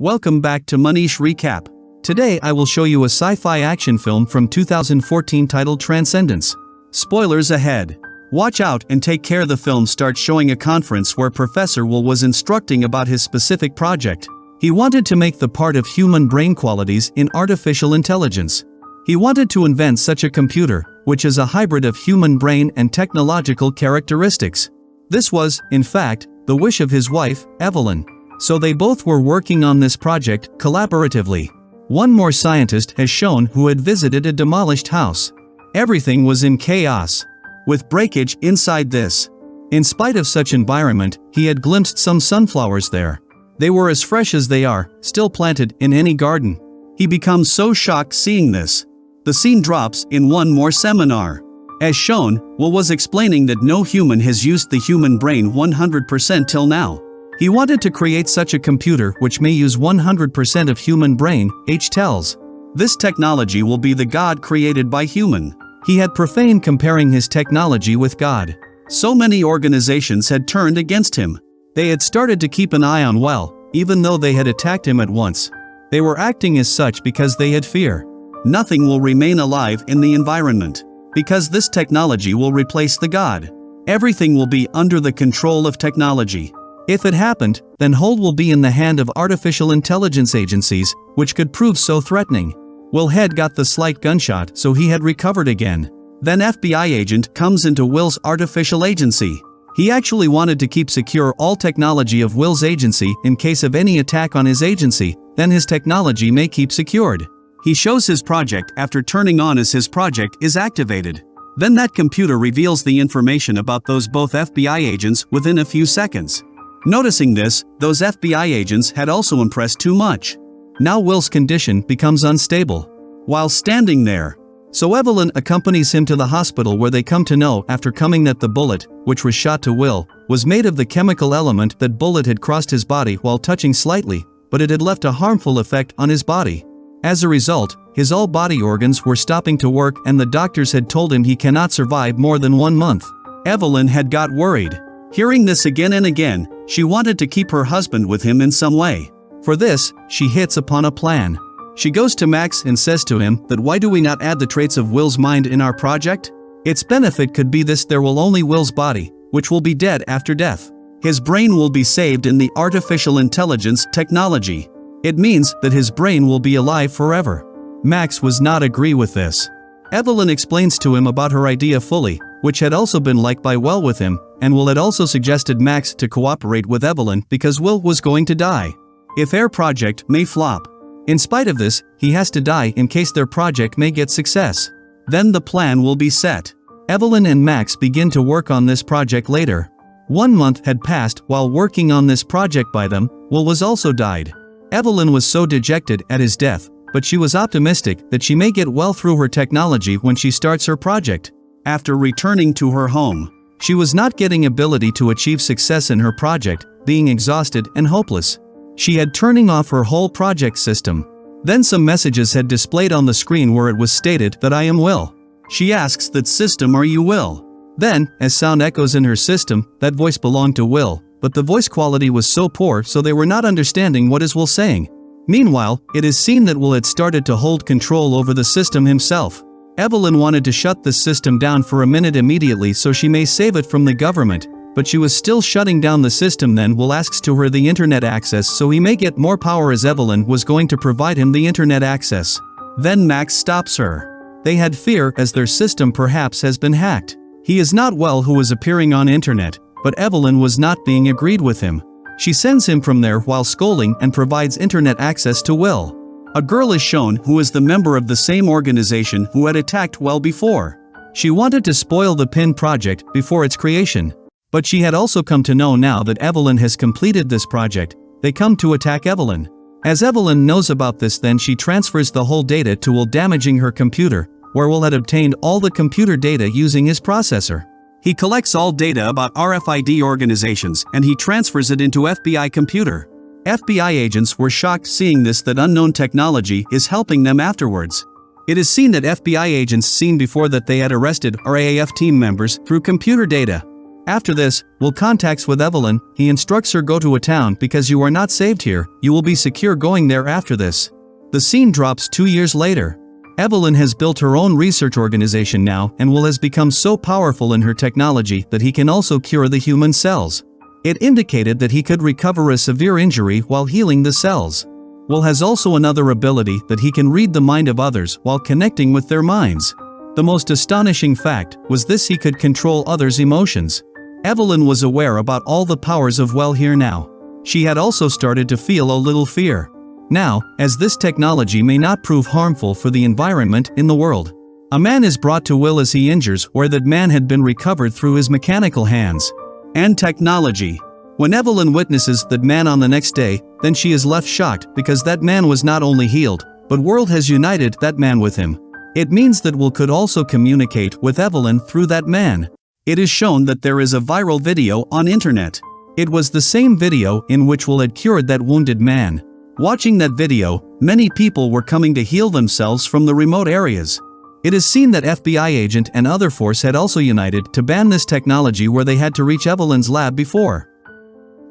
Welcome back to Manish Recap. Today I will show you a sci-fi action film from 2014 titled Transcendence. Spoilers ahead. Watch out and take care the film starts showing a conference where Professor Will was instructing about his specific project. He wanted to make the part of human brain qualities in artificial intelligence. He wanted to invent such a computer, which is a hybrid of human brain and technological characteristics. This was, in fact, the wish of his wife, Evelyn. So they both were working on this project collaboratively. One more scientist has shown who had visited a demolished house. Everything was in chaos. With breakage inside this. In spite of such environment, he had glimpsed some sunflowers there. They were as fresh as they are, still planted in any garden. He becomes so shocked seeing this. The scene drops in one more seminar. As shown, Will was explaining that no human has used the human brain 100% till now. He wanted to create such a computer which may use 100% of human brain, H tells. This technology will be the God created by human. He had profaned comparing his technology with God. So many organizations had turned against him. They had started to keep an eye on Will, even though they had attacked him at once. They were acting as such because they had fear. Nothing will remain alive in the environment. Because this technology will replace the God. Everything will be under the control of technology. If it happened, then hold will be in the hand of artificial intelligence agencies, which could prove so threatening. Will Head got the slight gunshot so he had recovered again. Then FBI agent comes into Will's artificial agency. He actually wanted to keep secure all technology of Will's agency in case of any attack on his agency, then his technology may keep secured. He shows his project after turning on as his project is activated. Then that computer reveals the information about those both FBI agents within a few seconds. Noticing this, those FBI agents had also impressed too much. Now Will's condition becomes unstable. While standing there, so Evelyn accompanies him to the hospital where they come to know after coming that the bullet, which was shot to Will, was made of the chemical element that bullet had crossed his body while touching slightly, but it had left a harmful effect on his body. As a result, his all body organs were stopping to work and the doctors had told him he cannot survive more than one month. Evelyn had got worried. Hearing this again and again, she wanted to keep her husband with him in some way. For this, she hits upon a plan. She goes to Max and says to him that why do we not add the traits of Will's mind in our project? Its benefit could be this there will only Will's body, which will be dead after death. His brain will be saved in the artificial intelligence technology. It means that his brain will be alive forever. Max was not agree with this. Evelyn explains to him about her idea fully, which had also been liked by Will with him, and Will had also suggested Max to cooperate with Evelyn because Will was going to die. If their project may flop. In spite of this, he has to die in case their project may get success. Then the plan will be set. Evelyn and Max begin to work on this project later. One month had passed while working on this project by them, Will was also died. Evelyn was so dejected at his death, but she was optimistic that she may get well through her technology when she starts her project. After returning to her home, she was not getting ability to achieve success in her project, being exhausted and hopeless. She had turning off her whole project system. Then some messages had displayed on the screen where it was stated that I am Will. She asks that system are you Will? Then, as sound echoes in her system, that voice belonged to Will, but the voice quality was so poor so they were not understanding what is Will saying. Meanwhile, it is seen that Will had started to hold control over the system himself. Evelyn wanted to shut the system down for a minute immediately so she may save it from the government, but she was still shutting down the system then Will asks to her the internet access so he may get more power as Evelyn was going to provide him the internet access. Then Max stops her. They had fear as their system perhaps has been hacked. He is not well who is appearing on internet, but Evelyn was not being agreed with him. She sends him from there while scolding and provides internet access to Will. A girl is shown who is the member of the same organization who had attacked Will before. She wanted to spoil the PINN project before its creation. But she had also come to know now that Evelyn has completed this project, they come to attack Evelyn. As Evelyn knows about this then she transfers the whole data to Will damaging her computer, where Will had obtained all the computer data using his processor. He collects all data about RFID organizations and he transfers it into FBI computer. FBI agents were shocked seeing this that unknown technology is helping them afterwards. It is seen that FBI agents seen before that they had arrested RAAF team members through computer data. After this, Will contacts with Evelyn, he instructs her go to a town because you are not saved here, you will be secure going there after this. The scene drops two years later. Evelyn has built her own research organization now and Will has become so powerful in her technology that he can also cure the human cells. It indicated that he could recover a severe injury while healing the cells. Will has also another ability that he can read the mind of others while connecting with their minds. The most astonishing fact was this he could control others' emotions. Evelyn was aware about all the powers of Will here now. She had also started to feel a little fear. Now, as this technology may not prove harmful for the environment in the world. A man is brought to Will as he injures where that man had been recovered through his mechanical hands. And technology. When Evelyn witnesses that man on the next day, then she is left shocked because that man was not only healed, but world has united that man with him. It means that Will could also communicate with Evelyn through that man. It is shown that there is a viral video on internet. It was the same video in which Will had cured that wounded man. Watching that video, many people were coming to heal themselves from the remote areas. It is seen that FBI agent and other force had also united to ban this technology where they had to reach Evelyn's lab before.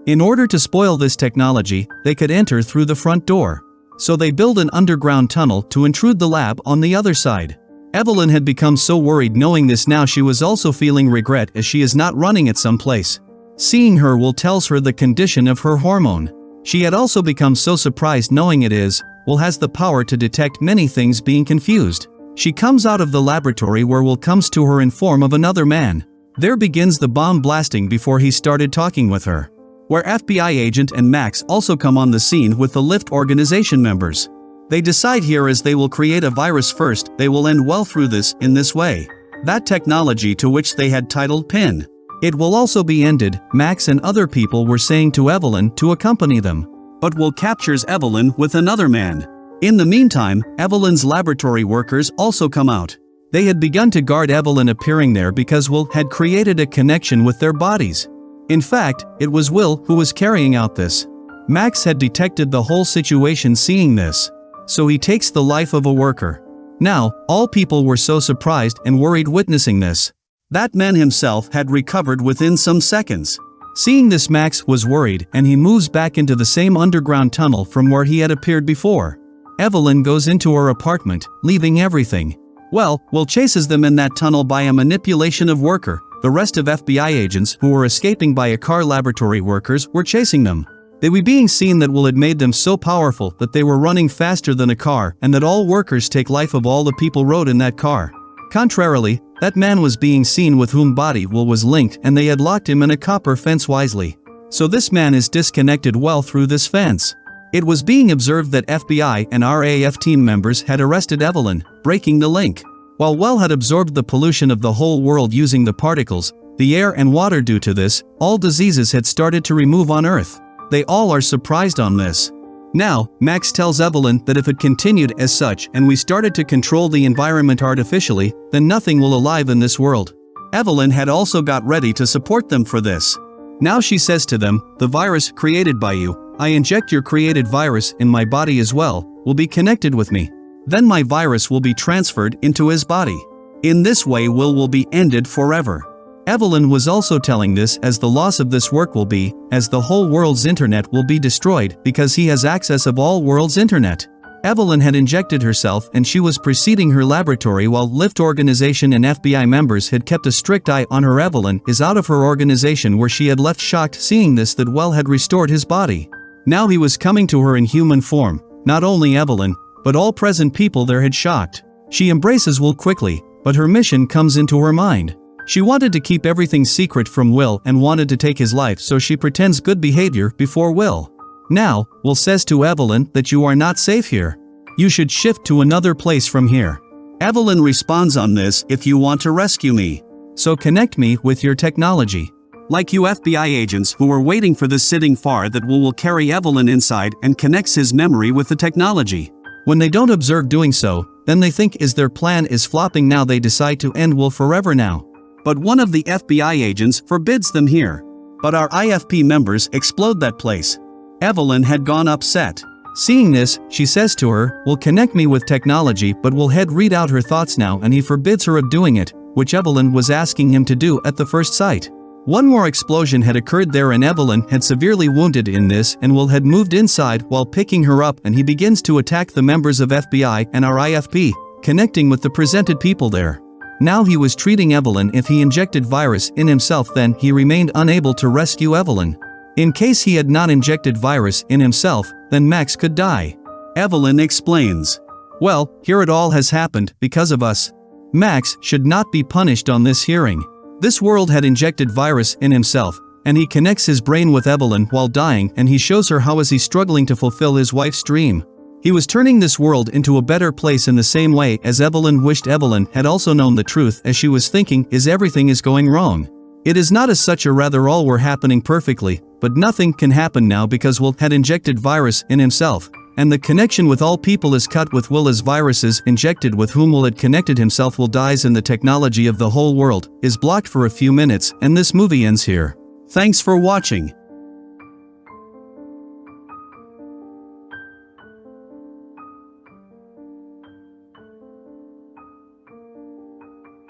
In order to spoil this technology, they could enter through the front door. So they build an underground tunnel to intrude the lab on the other side. Evelyn had become so worried knowing this now she was also feeling regret as she is not running at some place. Seeing her will tells her the condition of her hormone. She had also become so surprised knowing it is, Will has the power to detect many things being confused. She comes out of the laboratory where Will comes to her in form of another man. There begins the bomb blasting before he started talking with her. Where FBI agent and Max also come on the scene with the RIFT organization members. They decide here as they will create a virus first, they will end well through this, in this way. That technology to which they had titled PINN. It will also be ended, Max and other people were saying to Evelyn to accompany them. But Will captures Evelyn with another man. In the meantime, Evelyn's laboratory workers also come out. They had begun to guard Evelyn appearing there because Will had created a connection with their bodies. In fact, it was Will who was carrying out this. Max had detected the whole situation seeing this so he takes the life of a worker. Now, all people were so surprised and worried witnessing this. That man himself had recovered within some seconds. Seeing this Max was worried and he moves back into the same underground tunnel from where he had appeared before. Evelyn goes into her apartment, leaving everything. Well, Will chases them in that tunnel by a manipulation of worker, the rest of FBI agents who were escaping by a car laboratory workers were chasing them. They were being seen that Will had made them so powerful that they were running faster than a car and that all workers take life of all the people rode in that car. Contrarily, that man was being seen with whom body Will was linked and they had locked him in a copper fence wisely. So this man is disconnected well through this fence. It was being observed that FBI and RAF team members had arrested Evelyn, breaking the link. While Will had absorbed the pollution of the whole world using the particles, the air and water due to this, all diseases had started to remove on Earth. They all are surprised on this. Now, Max tells Evelyn that if it continued as such and we started to control the environment artificially, then nothing will alive in this world. Evelyn had also got ready to support them for this. Now she says to them, the virus created by you, I inject your created virus in my body as well, will be connected with me. Then my virus will be transferred into his body. In this way Will will be ended forever. Evelyn was also telling this as the loss of this work will be, as the whole world's internet will be destroyed because he has access of all world's internet. Evelyn had injected herself and she was preceding her laboratory while RIFT organization and FBI members had kept a strict eye on her Evelyn is out of her organization where she had left shocked seeing this that Will had restored his body. Now he was coming to her in human form, not only Evelyn, but all present people there had shocked. She embraces Will quickly, but her mission comes into her mind. She wanted to keep everything secret from Will and wanted to take his life so she pretends good behavior before Will. Now, Will says to Evelyn that you are not safe here. You should shift to another place from here. Evelyn responds on this if you want to rescue me. So connect me with your technology. Like you FBI agents who are waiting for the sitting far that Will will carry Evelyn inside and connects his memory with the technology. When they don't observe doing so, then they think is their plan is flopping now they decide to end Will forever now. But one of the FBI agents forbids them here. But our IFP members explode that place. Evelyn had gone upset. Seeing this, she says to her, will connect me with technology but will head read out her thoughts now and he forbids her of doing it, which Evelyn was asking him to do at the first sight. One more explosion had occurred there and Evelyn had severely wounded in this and Will had moved inside while picking her up and he begins to attack the members of FBI and RIFT, connecting with the presented people there. Now he was treating Evelyn if he injected virus in himself then he remained unable to rescue Evelyn. In case he had not injected virus in himself, then Max could die. Evelyn explains. Well, here it all has happened because of us. Max should not be punished on this hearing. This world had injected virus in himself, and he connects his brain with Evelyn while dying and he shows her how is he struggling to fulfill his wife's dream. He was turning this world into a better place in the same way as Evelyn wished Evelyn had also known the truth as she was thinking is everything is going wrong. It is not as such a rather all were happening perfectly, but nothing can happen now because Will had injected virus in himself, and the connection with all people is cut with Will as viruses injected with whom Will had connected himself will dies and the technology of the whole world is blocked for a few minutes and this movie ends here. Thanks for watching.